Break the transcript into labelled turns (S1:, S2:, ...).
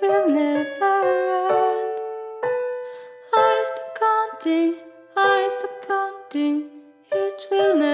S1: will never end. I stop counting, I stop counting, it will never